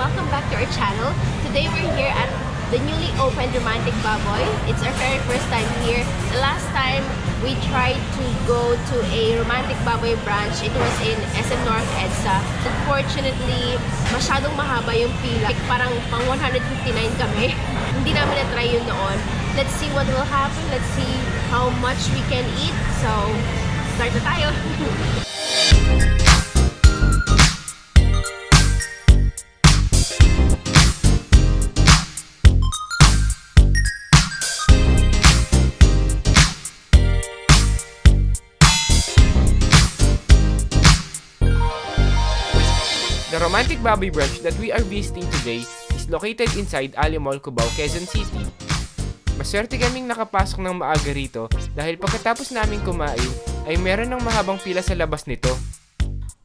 welcome back to our channel. Today we're here at the newly opened Romantic Baboy. It's our very first time here. The last time we tried to go to a Romantic Baboy branch, it was in SM North EDSA. Unfortunately, masyadong mahaba yung pila. Like, parang pang 159 kami. Hindi namin na-try yun noon. Let's see what will happen. Let's see how much we can eat. So, start na tayo. The romantic Baboy branch that we are visiting today is located inside Ali Mall, Cubao, Quezon City. Maswerte kaming nakapasok ng maaga rito dahil pagkatapos naming kumain ay meron ng mahabang pila sa labas nito.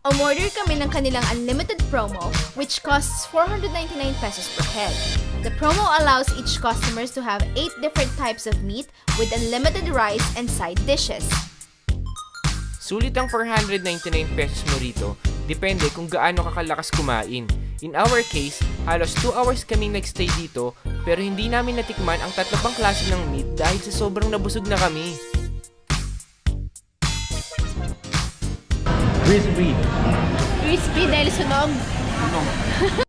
Umorder kami ng kanilang unlimited promo which costs 499 pesos per head. The promo allows each customers to have 8 different types of meat with unlimited rice and side dishes. Sulit ang 499 pesos mo rito, depende kung gaano kakalakas kumain. In our case, halos 2 hours kaming nagstay dito pero hindi namin natikman ang tatlo pang klase ng meat dahil sa sobrang nabusog na kami. Crispy. Crispy dahil sunog.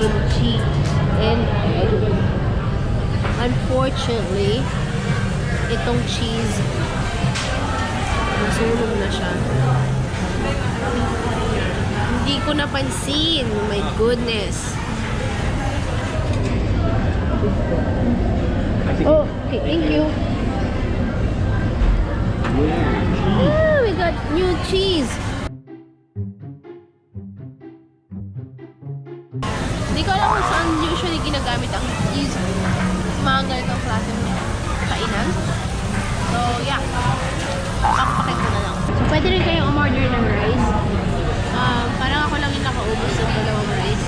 kimchi and. Unfortunately, itong cheese nasunog na siya. Hindi ko napansin. Oh my goodness. Oh, okay. Thank you. Ah, we got new cheese. Hindi ko alam kung saan usually ginagamit ang cheese sa mga ganitong klase ng kainan. So, yeah. Pakpakin ko na lang. So, pwede rin kayong umorder ng rice. Um, parang ako lang yung nakaubos ng dalawang rice.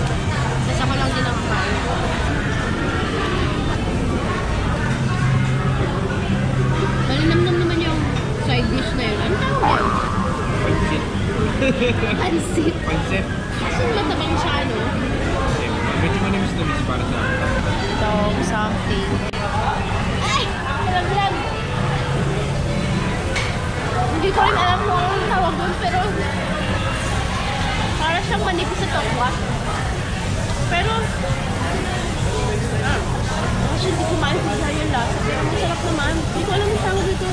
Tapos ako lang din nakakain. Malinamnam naman yung side dish na yun. Ano tawag yun? Pansit. Pansit. Pansit. Kaso matabang siya, no? Miss para sa akin. Dog something. Ay! Alam lang! Hindi ko rin alam kung anong tawag doon, pero para siyang manipis sa tokwa. Pero, actually, hindi ko maintindihan yung lasa, pero masarap naman. Hindi ko alam yung tawag dito.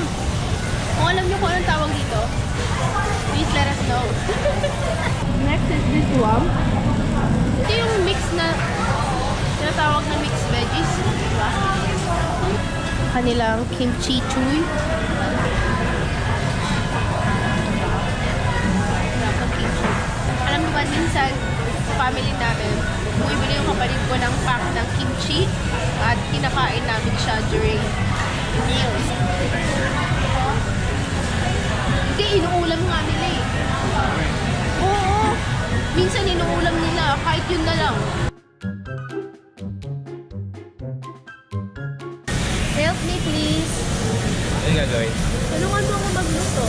Kung alam niyo kung anong tawag dito, please let us know. Next is this one. Ito yung mix na tinatawag na mixed veggies. Diba? Kanilang kimchi chuy. Alam mo ba, minsan, sa family namin, bumibili yung kapatid ko ng pack ng kimchi at kinakain namin siya during meals. Hindi, inuulam nga nila eh. Gagawin? Tulungan mo ako magluto.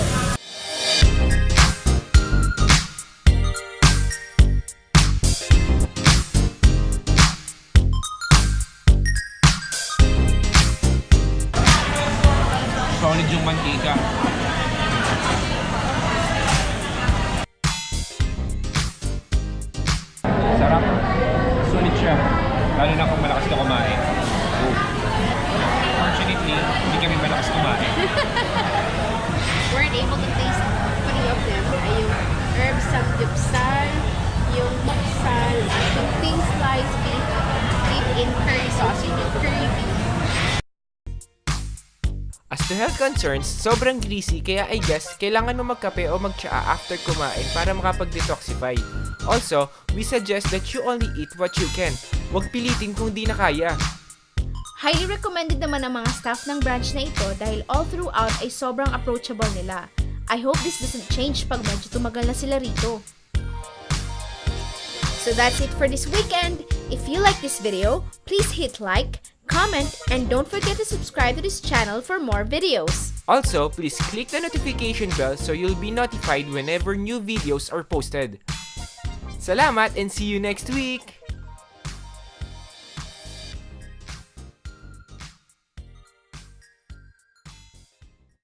Solid yung mantika. Sarap. Sulit siya. Lalo na kung malakas ka kumain. Oh. Fortunately, hindi kami malakas kumain. weren't able to taste three of them. Ay yung herb samgyeopsal, yung moksal, at yung thin sliced beef dipped in curry sauce. Yun yung curry beef. As to health concerns, sobrang greasy kaya I guess kailangan mo magkape o magtsaa after kumain para makapag-detoxify. Also, we suggest that you only eat what you can. Huwag pilitin kung di na kaya. Highly recommended naman ng mga staff ng branch na ito dahil all throughout ay sobrang approachable nila. I hope this doesn't change pag medyo tumagal na sila rito. So that's it for this weekend. If you like this video, please hit like, comment, and don't forget to subscribe to this channel for more videos. Also, please click the notification bell so you'll be notified whenever new videos are posted. Salamat and see you next week!